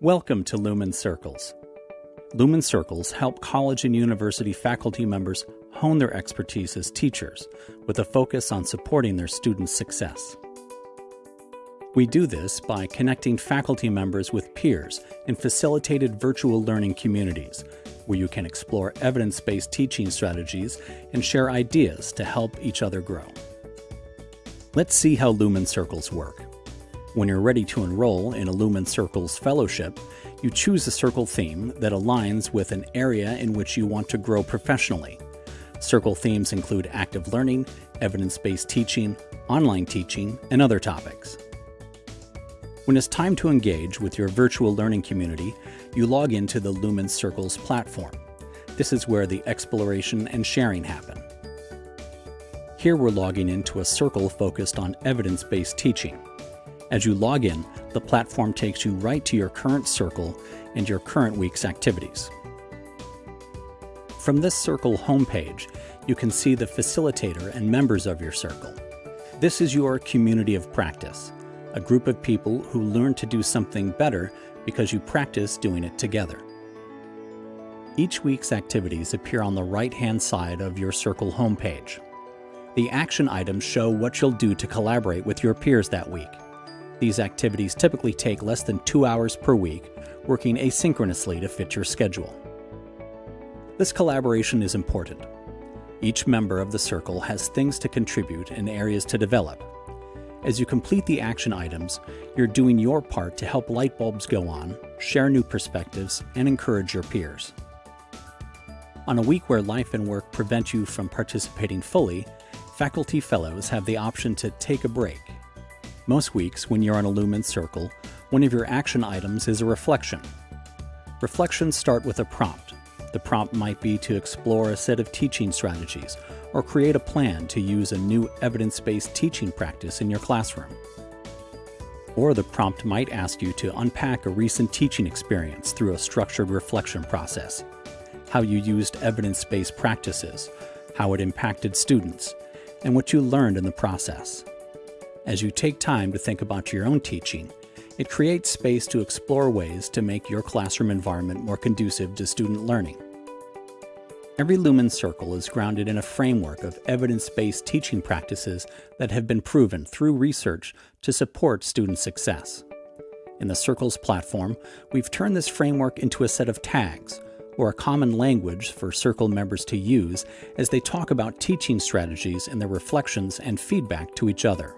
Welcome to Lumen Circles. Lumen Circles help college and university faculty members hone their expertise as teachers with a focus on supporting their students' success. We do this by connecting faculty members with peers in facilitated virtual learning communities where you can explore evidence based teaching strategies and share ideas to help each other grow. Let's see how Lumen Circles work. When you're ready to enroll in a Lumen Circles fellowship, you choose a circle theme that aligns with an area in which you want to grow professionally. Circle themes include active learning, evidence based teaching, online teaching, and other topics. When it's time to engage with your virtual learning community, you log into the Lumen Circles platform. This is where the exploration and sharing happen. Here we're logging into a circle focused on evidence based teaching. As you log in, the platform takes you right to your current circle and your current week's activities. From this circle homepage, you can see the facilitator and members of your circle. This is your community of practice, a group of people who learn to do something better because you practice doing it together. Each week's activities appear on the right-hand side of your circle homepage. The action items show what you'll do to collaborate with your peers that week. These activities typically take less than two hours per week, working asynchronously to fit your schedule. This collaboration is important. Each member of the circle has things to contribute and areas to develop. As you complete the action items, you're doing your part to help light bulbs go on, share new perspectives, and encourage your peers. On a week where life and work prevent you from participating fully, faculty fellows have the option to take a break most weeks, when you're on a Lumen Circle, one of your action items is a reflection. Reflections start with a prompt. The prompt might be to explore a set of teaching strategies or create a plan to use a new evidence based teaching practice in your classroom. Or the prompt might ask you to unpack a recent teaching experience through a structured reflection process, how you used evidence based practices, how it impacted students, and what you learned in the process. As you take time to think about your own teaching, it creates space to explore ways to make your classroom environment more conducive to student learning. Every Lumen Circle is grounded in a framework of evidence-based teaching practices that have been proven through research to support student success. In the Circles platform, we've turned this framework into a set of tags, or a common language for Circle members to use as they talk about teaching strategies and their reflections and feedback to each other.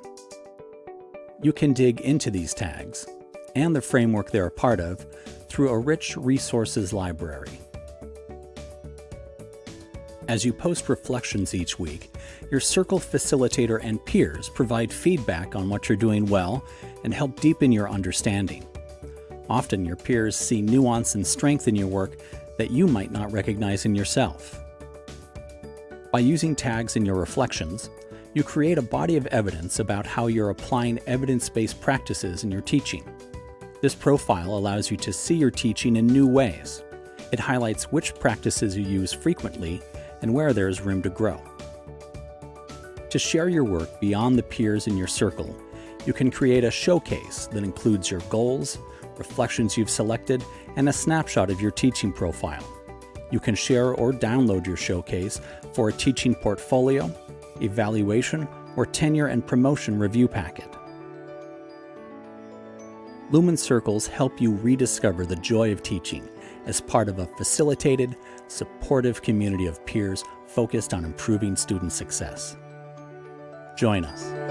You can dig into these tags and the framework they're a part of through a rich resources library. As you post reflections each week, your circle facilitator and peers provide feedback on what you're doing well and help deepen your understanding. Often your peers see nuance and strength in your work that you might not recognize in yourself. By using tags in your reflections, you create a body of evidence about how you're applying evidence-based practices in your teaching. This profile allows you to see your teaching in new ways. It highlights which practices you use frequently and where there is room to grow. To share your work beyond the peers in your circle, you can create a showcase that includes your goals, reflections you've selected, and a snapshot of your teaching profile. You can share or download your showcase for a teaching portfolio evaluation, or tenure and promotion review packet. Lumen Circles help you rediscover the joy of teaching as part of a facilitated, supportive community of peers focused on improving student success. Join us.